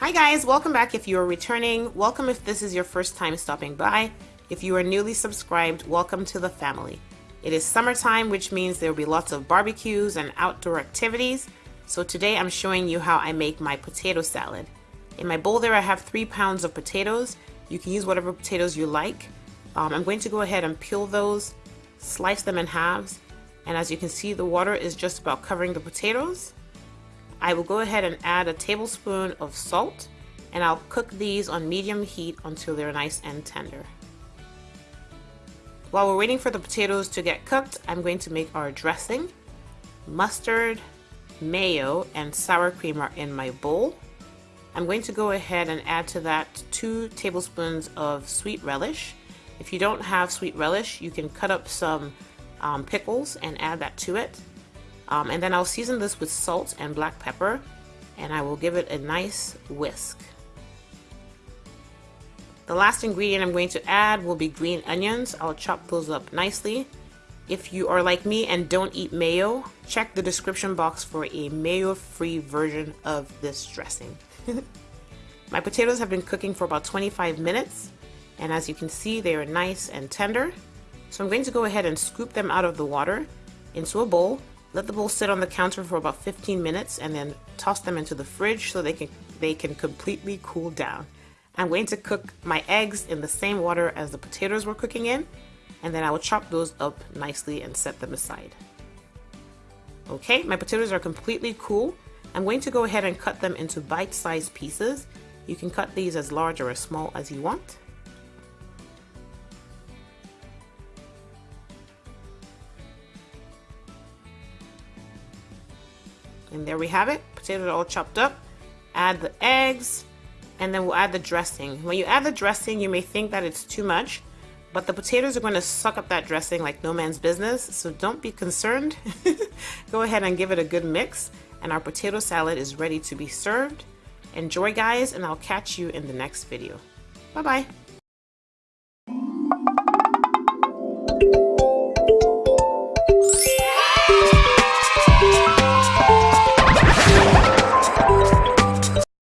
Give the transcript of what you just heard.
Hi guys, welcome back if you are returning. Welcome if this is your first time stopping by. If you are newly subscribed, welcome to the family. It is summertime, which means there will be lots of barbecues and outdoor activities. So today I'm showing you how I make my potato salad. In my bowl there I have three pounds of potatoes. You can use whatever potatoes you like. Um, I'm going to go ahead and peel those, slice them in halves, and as you can see the water is just about covering the potatoes. I will go ahead and add a tablespoon of salt and I'll cook these on medium heat until they're nice and tender. While we're waiting for the potatoes to get cooked, I'm going to make our dressing. Mustard, mayo, and sour cream are in my bowl. I'm going to go ahead and add to that two tablespoons of sweet relish. If you don't have sweet relish, you can cut up some um, pickles and add that to it. Um, and then I'll season this with salt and black pepper and I will give it a nice whisk. The last ingredient I'm going to add will be green onions. I'll chop those up nicely. If you are like me and don't eat mayo, check the description box for a mayo-free version of this dressing. My potatoes have been cooking for about 25 minutes and as you can see they are nice and tender. So I'm going to go ahead and scoop them out of the water into a bowl let the bowl sit on the counter for about 15 minutes and then toss them into the fridge so they can, they can completely cool down. I'm going to cook my eggs in the same water as the potatoes were cooking in and then I will chop those up nicely and set them aside. Okay, my potatoes are completely cool. I'm going to go ahead and cut them into bite-sized pieces. You can cut these as large or as small as you want. And there we have it. Potatoes are all chopped up. Add the eggs, and then we'll add the dressing. When you add the dressing, you may think that it's too much, but the potatoes are going to suck up that dressing like no man's business, so don't be concerned. Go ahead and give it a good mix, and our potato salad is ready to be served. Enjoy guys, and I'll catch you in the next video. Bye-bye.